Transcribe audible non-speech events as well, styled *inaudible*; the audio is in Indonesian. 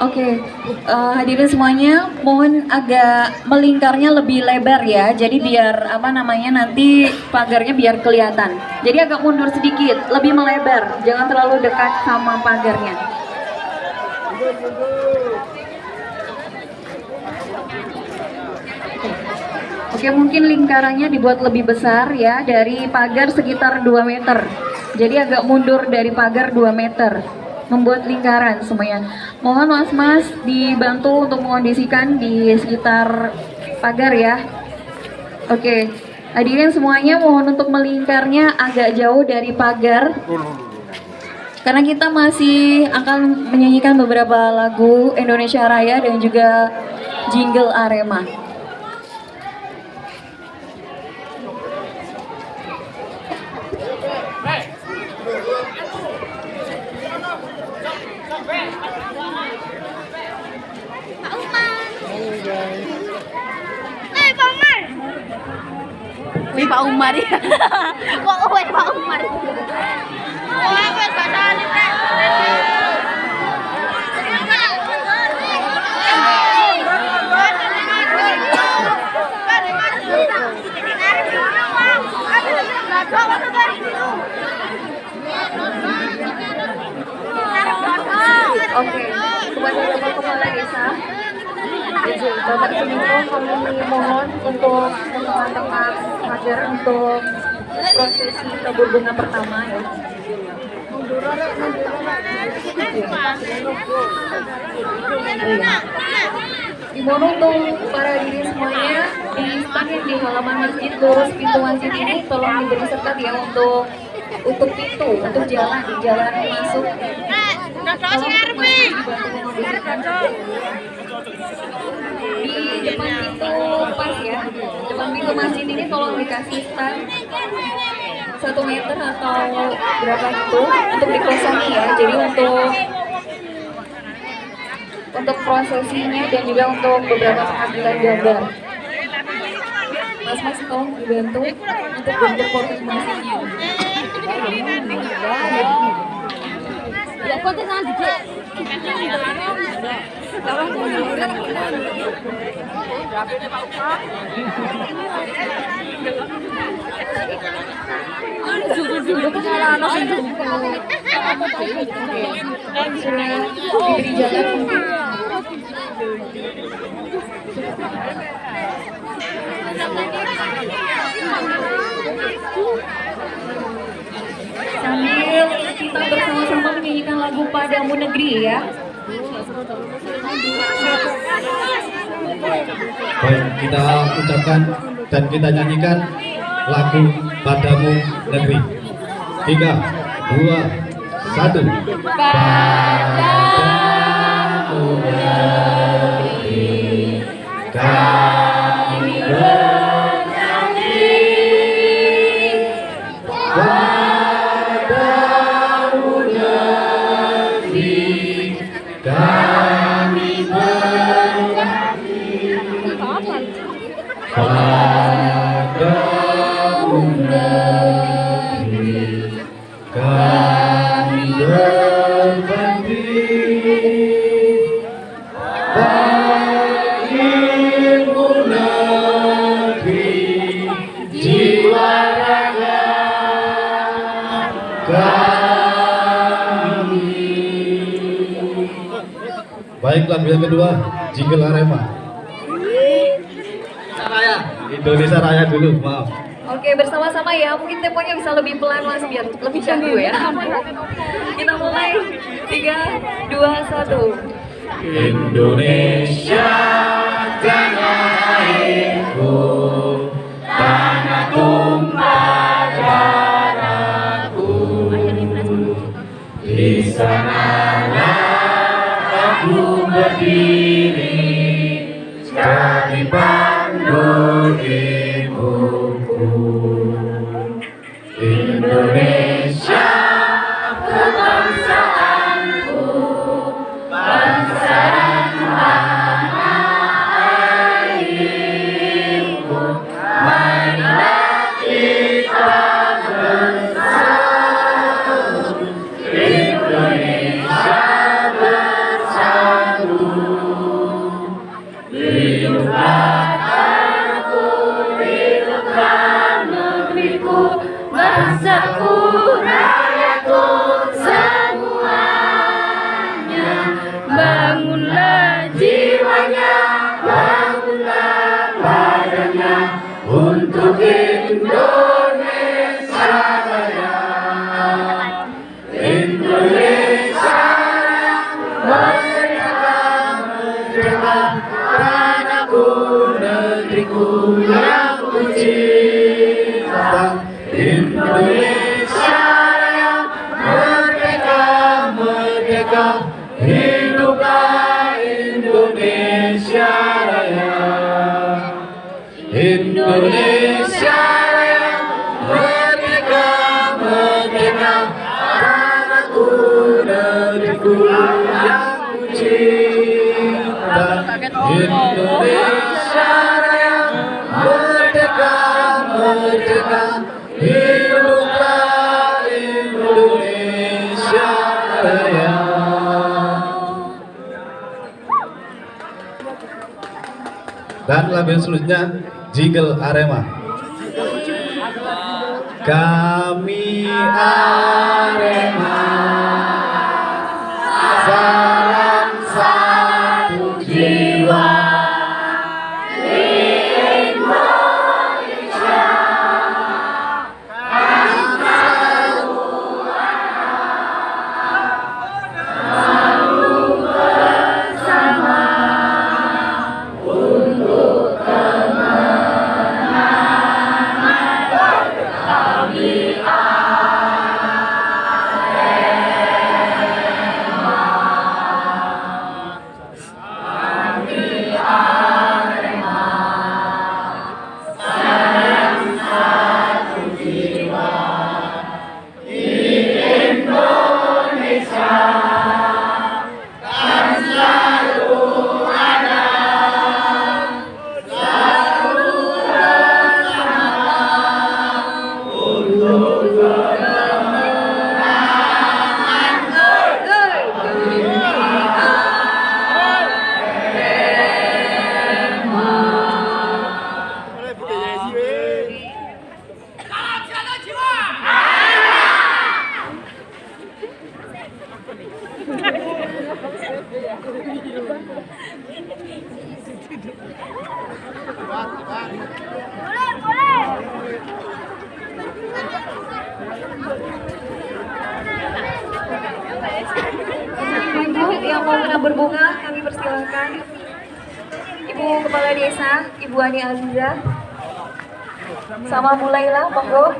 Oke, eh, hadirin semuanya, mohon agak melingkarnya lebih lebar ya. Jadi biar apa namanya nanti pagarnya biar kelihatan. Jadi agak mundur sedikit, lebih melebar. Jangan terlalu dekat sama pagarnya. Oke, mungkin lingkarannya dibuat lebih besar ya dari pagar sekitar 2 meter. Jadi agak mundur dari pagar 2 meter membuat lingkaran semuanya. Mohon mas-mas dibantu untuk mengondisikan di sekitar pagar ya. Oke, hadirin semuanya mohon untuk melingkarnya agak jauh dari pagar. Karena kita masih akan menyanyikan beberapa lagu Indonesia Raya dan juga jingle Arema. Wih Pak Umar ya. *laughs* Kok wih Pak Umar. Wah, wis. Oke, kepada Bapak Kepala Desa, Bapak Suminto kami mohon untuk teman-teman hadir untuk prosesi tabur bunga pertama ya. Dimohon untuk para diri semuanya di stand yang di halaman masjid lurus pintu masjid ini tolong diberi sekat ya untuk untuk pintu untuk jalan di jalan masuk. Di depan pintu pas ya pintu masjid ini tolong dikasih stand satu meter atau berapa itu untuk dikosongi ya. Jadi untuk untuk prosesinya dan juga untuk beberapa pengambilan gambar mas-mas tolong dibantu untuk bentuk koordinasinya Ya kok tenang sambil kita bersama-sama menyanyikan lagu Padamu Negeri ya Baik, kita ucapkan dan kita nyanyikan lagu Padamu Negeri. Tiga, dua, satu. Padamu yang kedua, Jingle Arema. Raya, Indonesia Raya dulu, maaf. Oke bersama-sama ya mungkin temponya bisa lebih pelan mas biar lebih candu ya kita mulai tiga dua satu Indonesia tanah airku, tanah tumpah darahku. Di sanalah Be. Bangunlah jiwanya bangunlah badannya untuk Indonesia Raya. Indonesia merdeka merdeka tanahku negeriku yang ku cinta. Indonesia Indonesia Raya merdeka merdeka hiduplah dan lagu selanjutnya Jigel Arema. Kami Arema Kepala Desa, Ibu Ani Aziza. Sama mulailah, monggo.